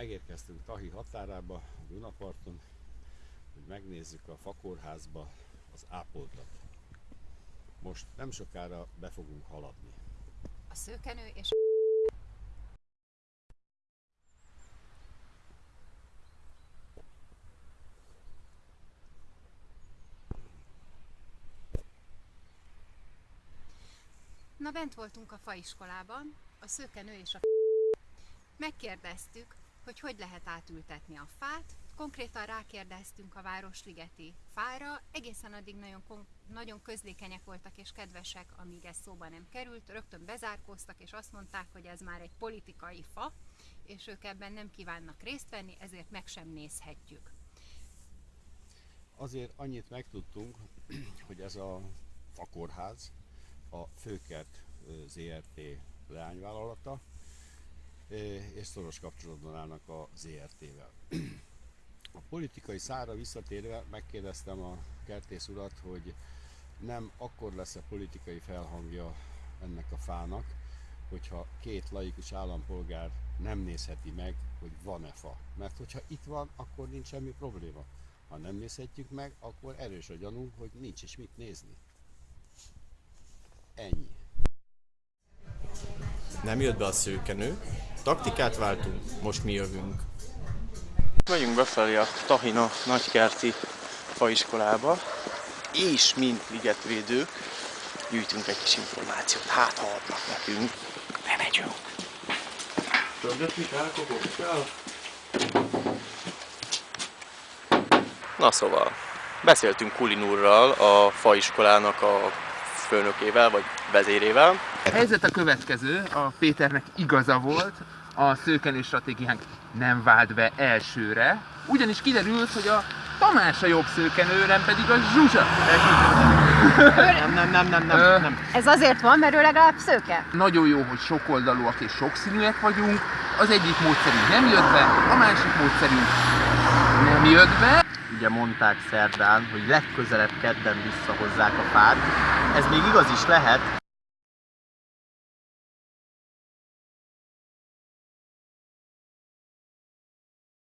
Megérkeztünk Tahi határába, a Dunaparton, hogy megnézzük a fakórházba az ápoltat. Most nem sokára be fogunk haladni. A szőkenő és Na bent voltunk a faiskolában, a szőkenő és a Megkérdeztük, hogy hogy lehet átültetni a fát, konkrétan rákérdeztünk a Városligeti fára, egészen addig nagyon, nagyon közlékenyek voltak és kedvesek, amíg ez szóba nem került, rögtön bezárkóztak és azt mondták, hogy ez már egy politikai fa, és ők ebben nem kívánnak részt venni, ezért meg sem nézhetjük. Azért annyit megtudtunk, hogy ez a fakórház a Főkert ZRT leányvállalata, és szoros kapcsolatban állnak a ZRT-vel. A politikai szára visszatérve megkérdeztem a kertész urat, hogy nem akkor lesz a politikai felhangja ennek a fának, hogyha két laikus állampolgár nem nézheti meg, hogy van-e fa. Mert hogyha itt van, akkor nincs semmi probléma. Ha nem nézhetjük meg, akkor erős a gyanú, hogy nincs is mit nézni. Ennyi. Nem jött be a szőkenő, taktikát váltunk, most mi jövünk. Megyünk befelé a Tahina nagykerti faiskolába, és mint ligetvédők gyűjtünk egy kis információt. Hát, ha adnak nekünk, bemegyünk. Na szóval, beszéltünk Kulin úrral, a faiskolának a főnökével, vagy vezérével. Helyzet a következő, a Péternek igaza volt, a szőkenő stratégiánk nem vált be elsőre, ugyanis kiderült, hogy a Tamás a jobb szőkenő, nem pedig a Zsuzsa. Nem, nem, nem, nem, nem, nem. Ez azért van, mert ő legalább szőke. Nagyon jó, hogy sokoldalúak és sokszínűek vagyunk. Az egyik módszerünk nem jött be, a másik módszerünk nem jött be. Ugye mondták szerdán, hogy legközelebb kedden visszahozzák a fát. Ez még igaz is lehet,